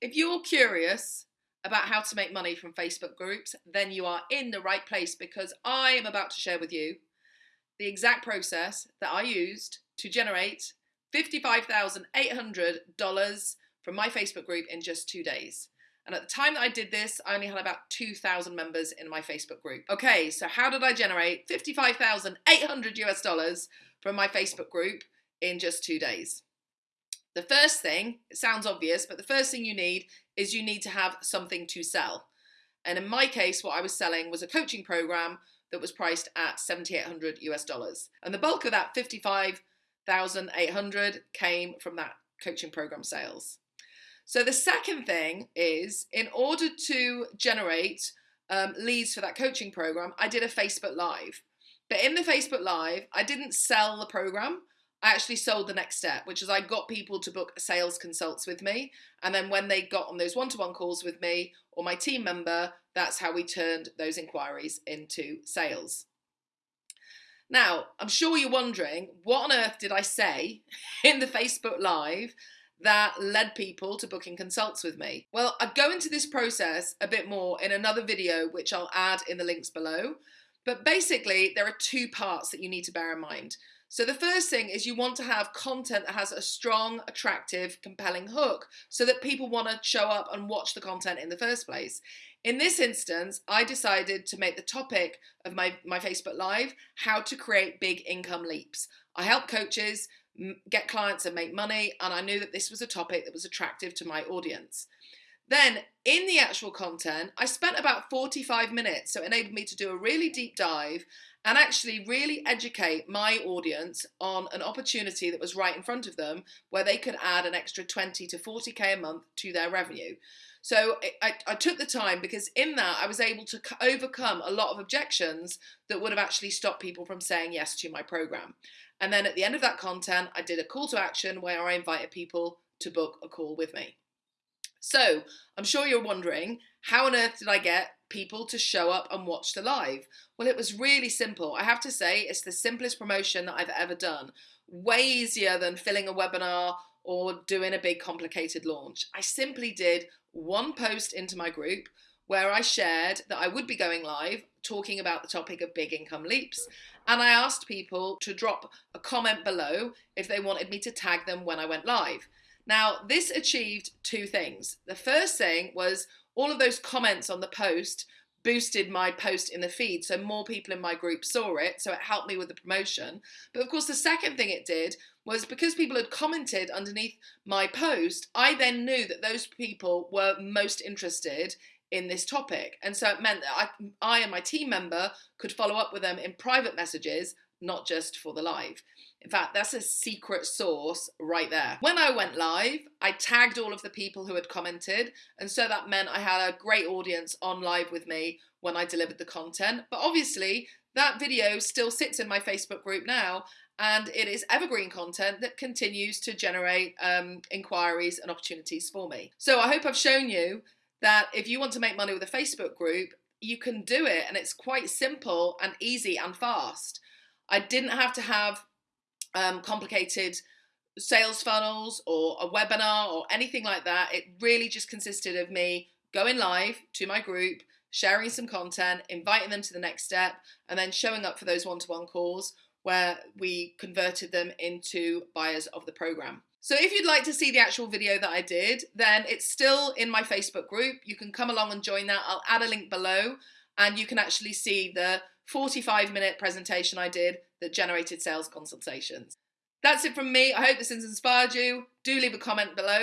If you're curious about how to make money from Facebook groups, then you are in the right place because I am about to share with you the exact process that I used to generate $55,800 from my Facebook group in just two days. And at the time that I did this, I only had about 2,000 members in my Facebook group. Okay, so how did I generate 55,800 US dollars from my Facebook group in just two days? The first thing, it sounds obvious, but the first thing you need is you need to have something to sell. And in my case, what I was selling was a coaching program that was priced at 7,800 US dollars. And the bulk of that 55,800 came from that coaching program sales. So the second thing is in order to generate um, leads for that coaching program, I did a Facebook Live. But in the Facebook Live, I didn't sell the program. I actually sold the next step, which is I got people to book sales consults with me. And then when they got on those one to one calls with me or my team member, that's how we turned those inquiries into sales. Now, I'm sure you're wondering what on earth did I say in the Facebook Live that led people to booking consults with me? Well, I go into this process a bit more in another video, which I'll add in the links below. But basically, there are two parts that you need to bear in mind. So the first thing is you want to have content that has a strong, attractive, compelling hook so that people want to show up and watch the content in the first place. In this instance, I decided to make the topic of my, my Facebook Live how to create big income leaps. I help coaches get clients and make money, and I knew that this was a topic that was attractive to my audience. Then, in the actual content, I spent about 45 minutes, so it enabled me to do a really deep dive and actually really educate my audience on an opportunity that was right in front of them where they could add an extra 20 to 40k a month to their revenue. So I, I, took the time because in that I was able to overcome a lot of objections that would have actually stopped people from saying yes to my program. And then at the end of that content, I did a call to action where I invited people to book a call with me. So I'm sure you're wondering, how on earth did I get people to show up and watch the live? Well, it was really simple. I have to say, it's the simplest promotion that I've ever done. Way easier than filling a webinar or doing a big complicated launch. I simply did one post into my group where I shared that I would be going live talking about the topic of big income leaps. And I asked people to drop a comment below if they wanted me to tag them when I went live. Now, this achieved two things. The first thing was all of those comments on the post boosted my post in the feed so more people in my group saw it so it helped me with the promotion. But of course the second thing it did was because people had commented underneath my post i then knew that those people were most interested in this topic. And so it meant that i, I and my team member could follow up with them in private messages not just for the live in fact, that's a secret source right there. When I went live, I tagged all of the people who had commented, and so that meant I had a great audience on live with me when I delivered the content. But obviously, that video still sits in my Facebook group now, and it is evergreen content that continues to generate um, inquiries and opportunities for me. So I hope I've shown you that if you want to make money with a Facebook group, you can do it, and it's quite simple and easy and fast. I didn't have to have um, complicated sales funnels or a webinar or anything like that. It really just consisted of me going live to my group, sharing some content, inviting them to the next step, and then showing up for those one to one calls where we converted them into buyers of the program. So if you'd like to see the actual video that I did, then it's still in my Facebook group. You can come along and join that. I'll add a link below and you can actually see the 45 minute presentation I did that generated sales consultations. That's it from me. I hope this has inspired you. Do leave a comment below.